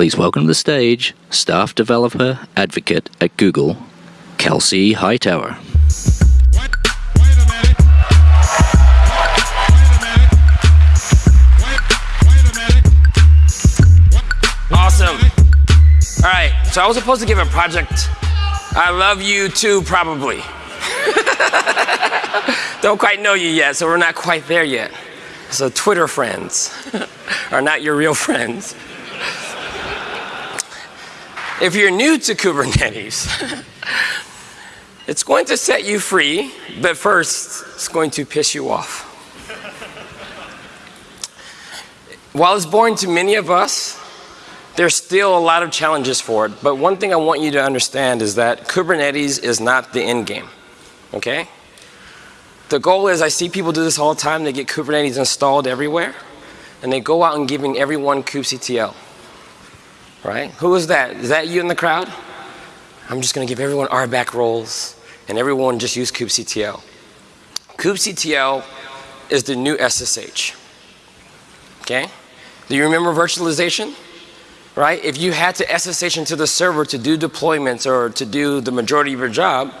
Please welcome to the stage staff developer advocate at Google, Kelsey Hightower. Awesome. All right, so I was supposed to give a project. I love you too, probably. Don't quite know you yet, so we're not quite there yet. So Twitter friends are not your real friends. If you're new to Kubernetes, it's going to set you free, but first, it's going to piss you off. While it's boring to many of us, there's still a lot of challenges for it. But one thing I want you to understand is that Kubernetes is not the end game, okay? The goal is, I see people do this all the time, they get Kubernetes installed everywhere, and they go out and giving everyone kubectl, right? Who is that? Is that you in the crowd? I'm just gonna give everyone RBAC roles, and everyone just use kubectl. kubectl is the new SSH, okay? Do you remember virtualization? Right? If you had to SSH into the server to do deployments or to do the majority of your job,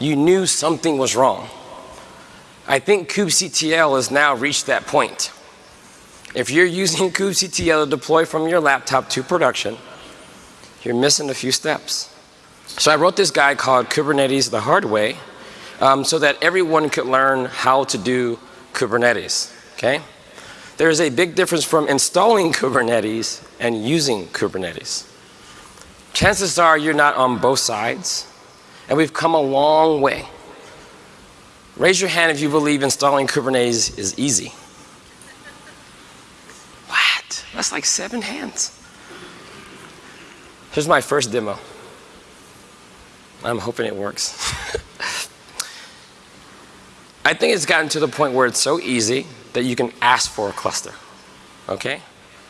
you knew something was wrong. I think kubectl has now reached that point. If you're using kubectl to deploy from your laptop to production, you're missing a few steps. So I wrote this guide called Kubernetes the Hard Way um, so that everyone could learn how to do Kubernetes, okay? There's a big difference from installing Kubernetes and using Kubernetes. Chances are you're not on both sides, and we've come a long way. Raise your hand if you believe installing Kubernetes is easy. That's like seven hands. Here's my first demo. I'm hoping it works. I think it's gotten to the point where it's so easy that you can ask for a cluster. Okay?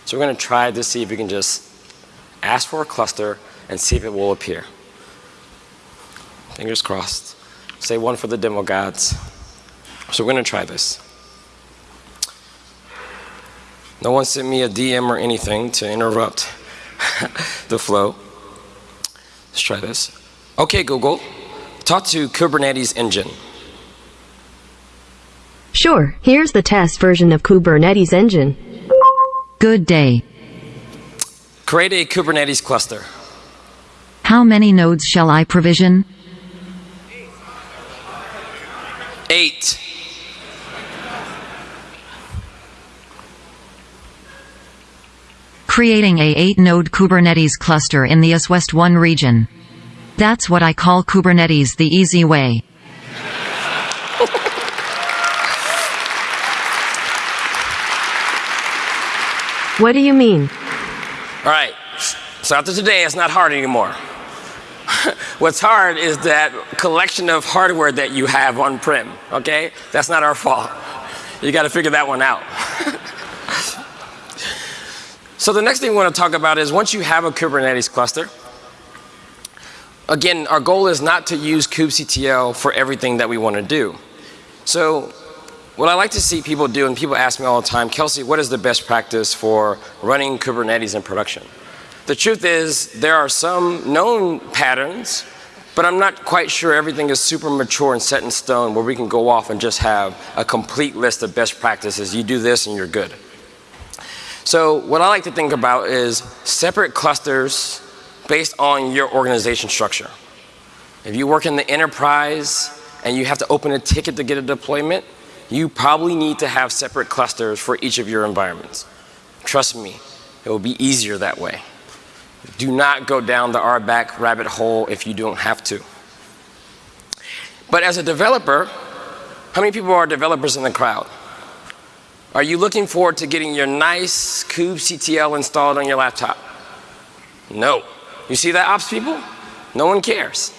So we're going to try to see if we can just ask for a cluster and see if it will appear. Fingers crossed. Say one for the demo gods. So we're going to try this. No one sent me a DM or anything to interrupt the flow. Let's try this. Okay, Google, talk to Kubernetes engine. Sure, here's the test version of Kubernetes engine. Good day. Create a Kubernetes cluster. How many nodes shall I provision? Eight. Creating a 8-node Kubernetes cluster in the East-West 1 region. That's what I call Kubernetes the easy way. What do you mean? All right. So after today, it's not hard anymore. What's hard is that collection of hardware that you have on-prem, okay? That's not our fault. You got to figure that one out. So the next thing we want to talk about is once you have a Kubernetes cluster, again, our goal is not to use kubectl for everything that we want to do. So what I like to see people do, and people ask me all the time, Kelsey, what is the best practice for running Kubernetes in production? The truth is, there are some known patterns, but I'm not quite sure everything is super mature and set in stone where we can go off and just have a complete list of best practices. You do this and you're good. So what I like to think about is separate clusters based on your organization structure. If you work in the enterprise and you have to open a ticket to get a deployment, you probably need to have separate clusters for each of your environments. Trust me, it will be easier that way. Do not go down the RBAC rabbit hole if you don't have to. But as a developer, how many people are developers in the crowd? Are you looking forward to getting your nice kubectl installed on your laptop? No. You see that ops people? No one cares.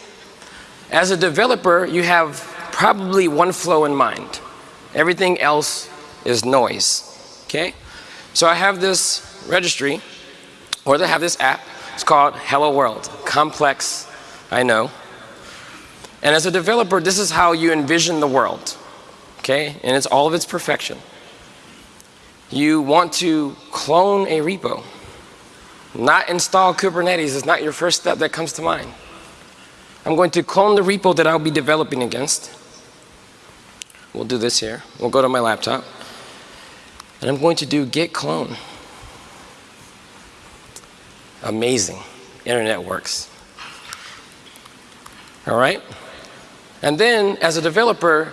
As a developer, you have probably one flow in mind. Everything else is noise, okay? So I have this registry, or I have this app, it's called Hello World. Complex, I know. And as a developer, this is how you envision the world, okay? And it's all of its perfection. You want to clone a repo. Not install Kubernetes is not your first step that comes to mind. I'm going to clone the repo that I'll be developing against. We'll do this here. We'll go to my laptop. And I'm going to do git clone. Amazing. Internet works. All right? And then, as a developer,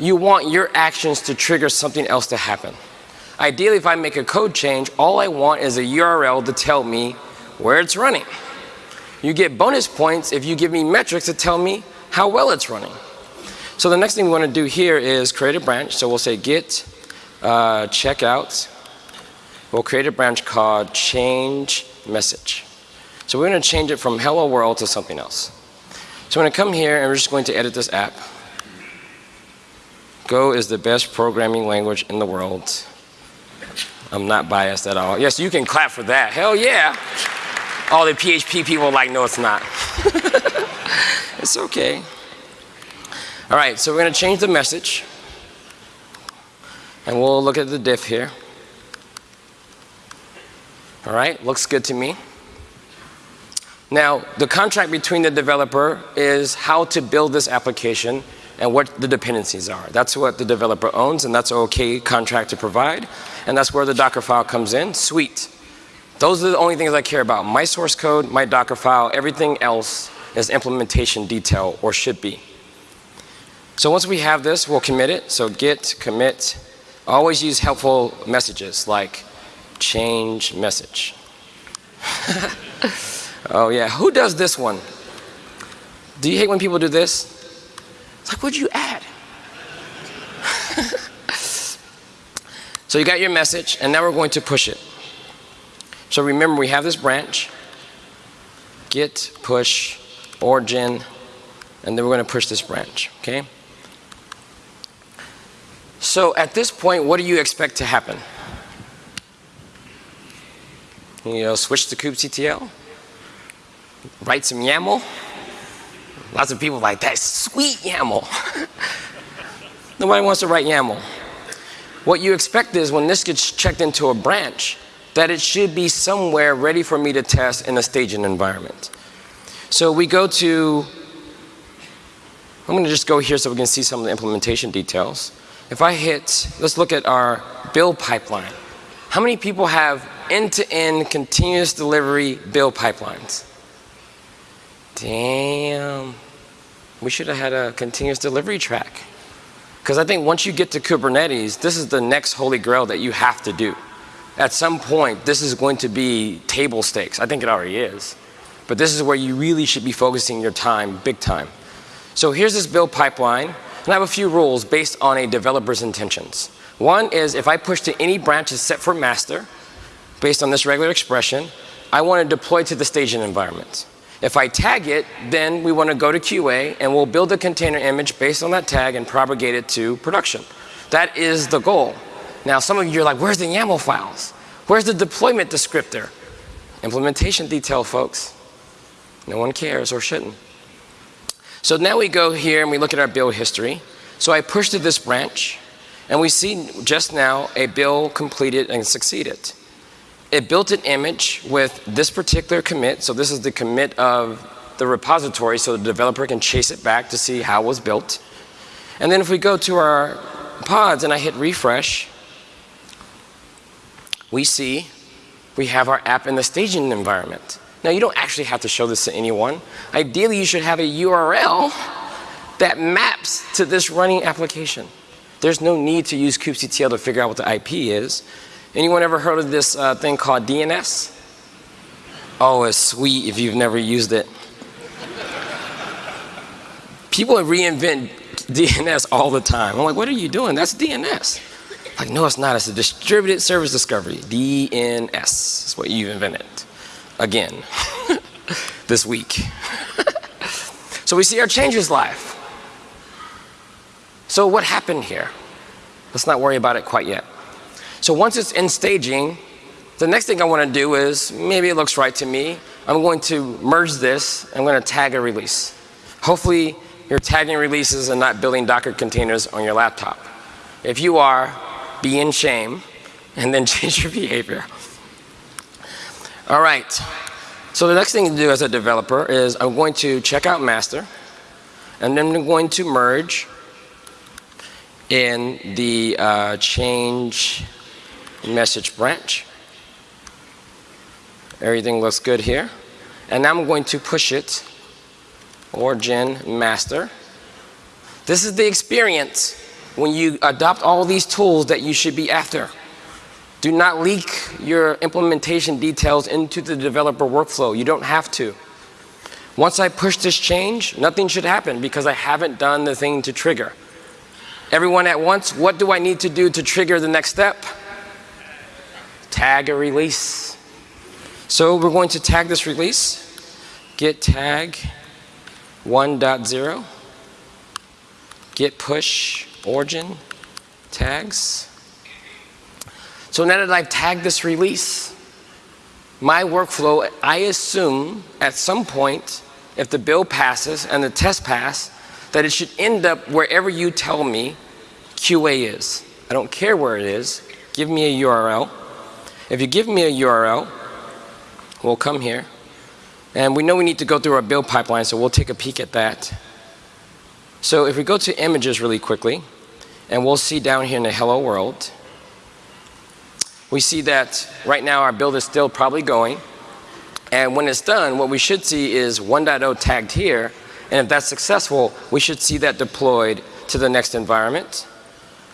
you want your actions to trigger something else to happen. Ideally, if I make a code change, all I want is a URL to tell me where it's running. You get bonus points if you give me metrics to tell me how well it's running. So the next thing we want to do here is create a branch. So we'll say git uh, checkout. We'll create a branch called change message. So we're going to change it from hello world to something else. So I'm going to come here and we're just going to edit this app. Go is the best programming language in the world. I'm not biased at all. Yes, you can clap for that. Hell yeah. All the PHP people are like, no, it's not. it's okay. All right, so we're going to change the message. And we'll look at the diff here. All right, looks good to me. Now, the contract between the developer is how to build this application and what the dependencies are. That's what the developer owns, and that's okay contract to provide. And that's where the Docker file comes in. Sweet. Those are the only things I care about. My source code, my Docker file, everything else is implementation detail, or should be. So once we have this, we'll commit it. So git, commit. Always use helpful messages like change message. oh yeah, who does this one? Do you hate when people do this? It's like, what'd you add? so you got your message, and now we're going to push it. So remember, we have this branch, git, push, origin, and then we're going to push this branch, okay? So at this point, what do you expect to happen? You know, switch to kubectl, write some YAML, Lots of people like, that's sweet YAML. Nobody wants to write YAML. What you expect is when this gets checked into a branch, that it should be somewhere ready for me to test in a staging environment. So we go to, I'm going to just go here so we can see some of the implementation details. If I hit, let's look at our build pipeline. How many people have end-to-end -end continuous delivery build pipelines? Damn. We should have had a continuous delivery track. Because I think once you get to Kubernetes, this is the next holy grail that you have to do. At some point, this is going to be table stakes. I think it already is. But this is where you really should be focusing your time, big time. So here's this build pipeline. And I have a few rules based on a developer's intentions. One is if I push to any branch that's set for master, based on this regular expression, I want to deploy to the staging environment. If I tag it, then we want to go to QA and we'll build a container image based on that tag and propagate it to production. That is the goal. Now some of you are like, where's the YAML files? Where's the deployment descriptor? Implementation detail, folks. No one cares or shouldn't. So now we go here and we look at our build history. So I push to this branch and we see just now a build completed and succeeded it built an image with this particular commit. So this is the commit of the repository so the developer can chase it back to see how it was built. And then if we go to our pods and I hit refresh, we see we have our app in the staging environment. Now you don't actually have to show this to anyone. Ideally you should have a URL that maps to this running application. There's no need to use kubectl to figure out what the IP is. Anyone ever heard of this uh, thing called DNS? Oh, it's sweet if you've never used it. People reinvent DNS all the time. I'm like, what are you doing? That's DNS. Like, no, it's not. It's a distributed service discovery. DNS is what you've invented. Again, this week. so we see our changes live. So what happened here? Let's not worry about it quite yet. So once it's in staging, the next thing I want to do is, maybe it looks right to me, I'm going to merge this, I'm going to tag a release. Hopefully you're tagging releases and not building Docker containers on your laptop. If you are, be in shame and then change your behavior. All right. So the next thing to do as a developer is I'm going to check out master, and then I'm going to merge in the uh, change message branch. Everything looks good here. And now I'm going to push it, origin master. This is the experience when you adopt all these tools that you should be after. Do not leak your implementation details into the developer workflow. You don't have to. Once I push this change, nothing should happen because I haven't done the thing to trigger. Everyone at once, what do I need to do to trigger the next step? Tag a release. So we're going to tag this release. Git tag 1.0. Git push origin tags. So now that I've tagged this release, my workflow, I assume at some point, if the build passes and the test pass, that it should end up wherever you tell me QA is. I don't care where it is. Give me a URL. If you give me a URL, we'll come here. And we know we need to go through our build pipeline, so we'll take a peek at that. So if we go to images really quickly, and we'll see down here in the hello world, we see that right now our build is still probably going. And when it's done, what we should see is 1.0 tagged here. And if that's successful, we should see that deployed to the next environment.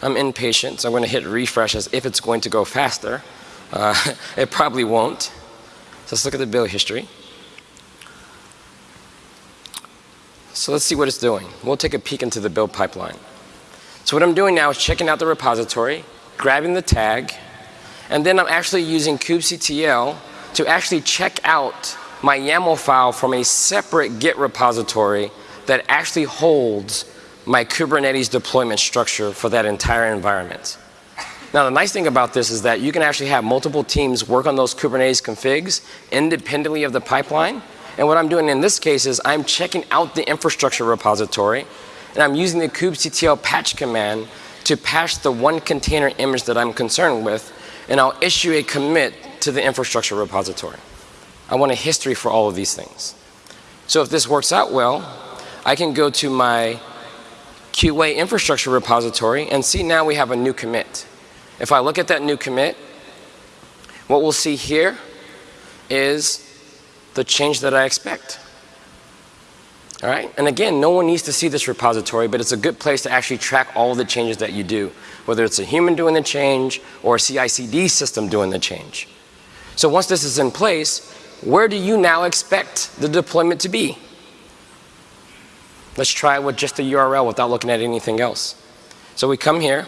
I'm impatient, so I'm going to hit refresh as if it's going to go faster. Uh, it probably won't. So let's look at the build history. So let's see what it's doing. We'll take a peek into the build pipeline. So what I'm doing now is checking out the repository, grabbing the tag, and then I'm actually using kubectl to actually check out my YAML file from a separate Git repository that actually holds my Kubernetes deployment structure for that entire environment. Now the nice thing about this is that you can actually have multiple teams work on those Kubernetes configs independently of the pipeline. And what I'm doing in this case is I'm checking out the infrastructure repository and I'm using the kubectl patch command to patch the one container image that I'm concerned with and I'll issue a commit to the infrastructure repository. I want a history for all of these things. So if this works out well, I can go to my QA infrastructure repository and see now we have a new commit. If I look at that new commit, what we'll see here is the change that I expect. All right? And again, no one needs to see this repository, but it's a good place to actually track all the changes that you do, whether it's a human doing the change or a CI/CD system doing the change. So once this is in place, where do you now expect the deployment to be? Let's try it with just the URL without looking at anything else. So we come here,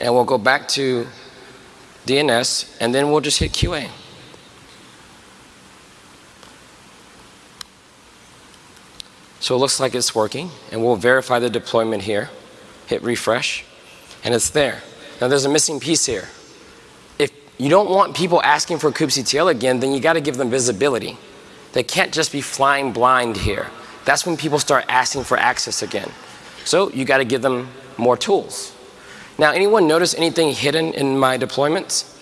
and we'll go back to DNS, and then we'll just hit QA. So it looks like it's working, and we'll verify the deployment here. Hit refresh, and it's there. Now there's a missing piece here. If you don't want people asking for kubectl again, then you got to give them visibility. They can't just be flying blind here. That's when people start asking for access again. So you got to give them more tools. Now, anyone notice anything hidden in my deployments?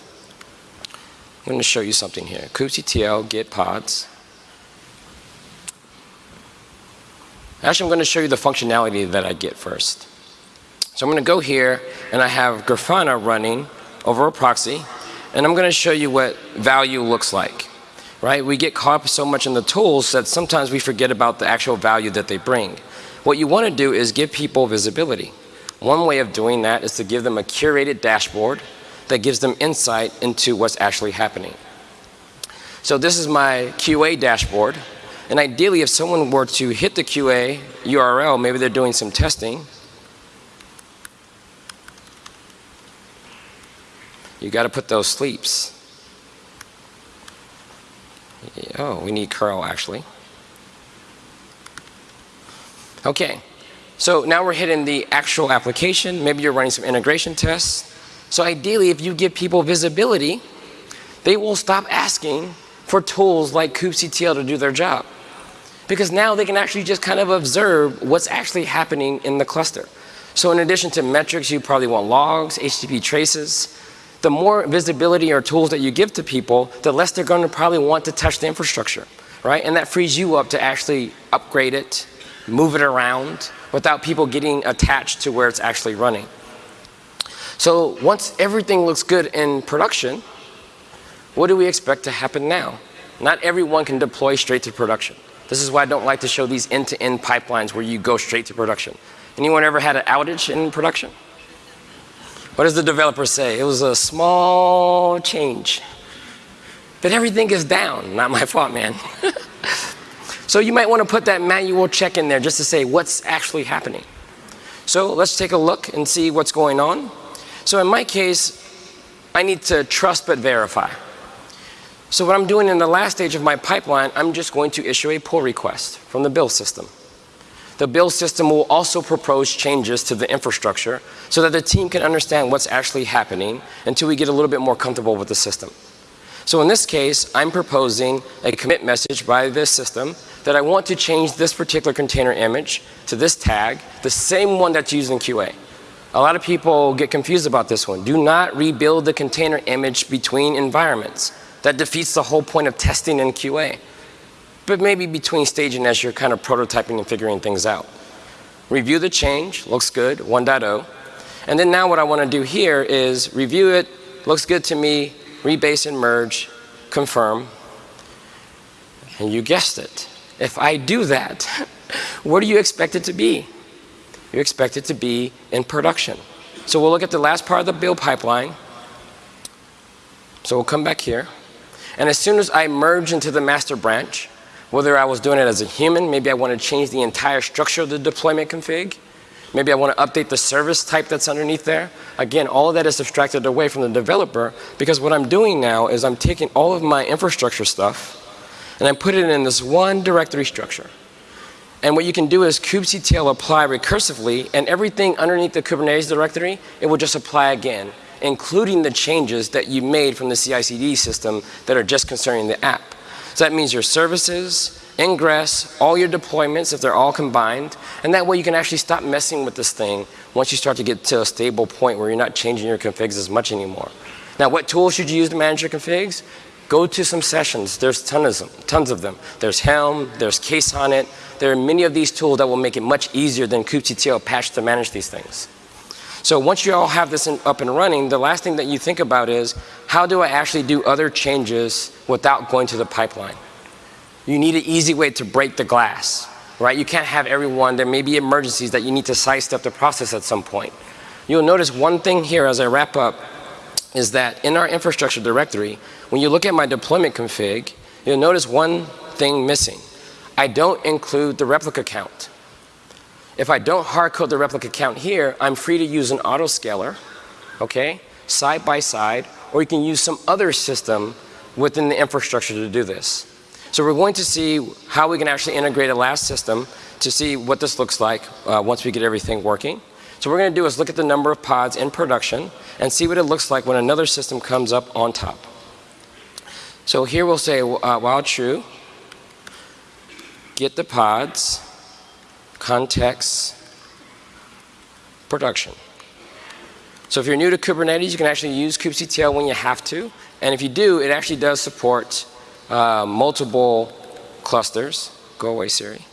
I'm going to show you something here. kubectl get pods. Actually, I'm going to show you the functionality that I get first. So I'm going to go here, and I have Grafana running over a proxy, and I'm going to show you what value looks like. Right? We get caught up so much in the tools that sometimes we forget about the actual value that they bring. What you want to do is give people visibility. One way of doing that is to give them a curated dashboard that gives them insight into what's actually happening. So this is my QA dashboard. And ideally, if someone were to hit the QA URL, maybe they're doing some testing, you got to put those sleeps. Oh, we need curl actually. Okay, so now we're hitting the actual application. Maybe you're running some integration tests. So ideally, if you give people visibility, they will stop asking for tools like kubectl to do their job because now they can actually just kind of observe what's actually happening in the cluster. So in addition to metrics, you probably want logs, HTTP traces. the more visibility or tools that you give to people, the less they're going to probably want to touch the infrastructure, right? And that frees you up to actually upgrade it, move it around without people getting attached to where it's actually running. So once everything looks good in production, what do we expect to happen now? Not everyone can deploy straight to production. This is why I don't like to show these end-to-end pipelines where you go straight to production. Anyone ever had an outage in production? What does the developer say? It was a small change. But everything is down. Not my fault, man. so you might want to put that manual check in there just to say what's actually happening. So let's take a look and see what's going on. So in my case, I need to trust but verify. So what I'm doing in the last stage of my pipeline, I'm just going to issue a pull request from the build system. The build system will also propose changes to the infrastructure so that the team can understand what's actually happening until we get a little bit more comfortable with the system. So in this case, I'm proposing a commit message by this system that I want to change this particular container image to this tag, the same one that's used in QA. A lot of people get confused about this one. Do not rebuild the container image between environments. That defeats the whole point of testing in QA but maybe between staging as you're kind of prototyping and figuring things out. Review the change, looks good, 1.0. And then now what I want to do here is review it, looks good to me, rebase and merge, confirm. And you guessed it. If I do that, what do you expect it to be? You expect it to be in production. So we'll look at the last part of the build pipeline. So we'll come back here. And as soon as I merge into the master branch, whether I was doing it as a human, maybe I want to change the entire structure of the deployment config. Maybe I want to update the service type that's underneath there. Again, all of that is abstracted away from the developer because what I'm doing now is I'm taking all of my infrastructure stuff and I put it in this one directory structure. And what you can do is kubectl apply recursively and everything underneath the Kubernetes directory, it will just apply again, including the changes that you made from the CI/CD system that are just concerning the app. So that means your services, ingress, all your deployments, if they're all combined. And that way you can actually stop messing with this thing once you start to get to a stable point where you're not changing your configs as much anymore. Now, what tools should you use to manage your configs? Go to some sessions. There's tons of them. Tons of them. There's Helm, there's KSonnet. There are many of these tools that will make it much easier than kubectl patch to manage these things. So once you all have this in, up and running, the last thing that you think about is, how do I actually do other changes without going to the pipeline? You need an easy way to break the glass, right? You can't have everyone, there may be emergencies that you need to sidestep the process at some point. You'll notice one thing here as I wrap up is that in our infrastructure directory, when you look at my deployment config, you'll notice one thing missing. I don't include the replica count. If I don't hardcode the replica count here, I'm free to use an autoscaler, okay, side by side, or you can use some other system within the infrastructure to do this. So we're going to see how we can actually integrate a last system to see what this looks like uh, once we get everything working. So what we're going to do is look at the number of pods in production and see what it looks like when another system comes up on top. So here we'll say uh, while true, get the pods, context, production. So if you're new to Kubernetes, you can actually use kubectl when you have to. And if you do, it actually does support uh, multiple clusters. Go away, Siri.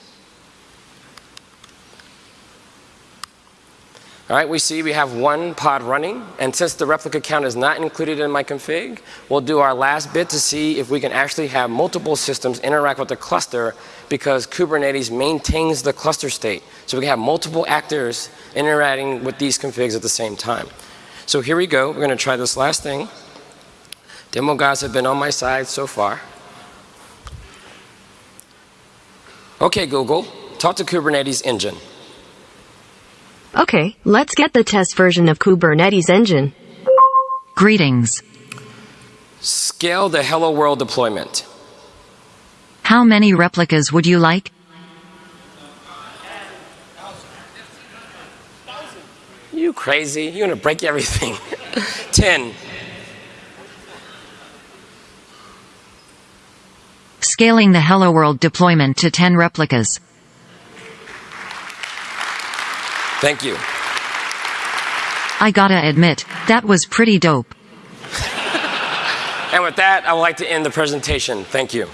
All right, we see we have one pod running, and since the replica count is not included in my config, we'll do our last bit to see if we can actually have multiple systems interact with the cluster because Kubernetes maintains the cluster state. So we can have multiple actors interacting with these configs at the same time. So here we go. We're going to try this last thing. Demo guys have been on my side so far. Okay, Google, talk to Kubernetes engine. Okay, let's get the test version of Kubernetes engine. Greetings. Scale the hello world deployment. How many replicas would you like? You crazy? You're gonna break everything. 10. Scaling the Hello World deployment to 10 replicas. Thank you. I gotta admit, that was pretty dope. and with that, I would like to end the presentation. Thank you.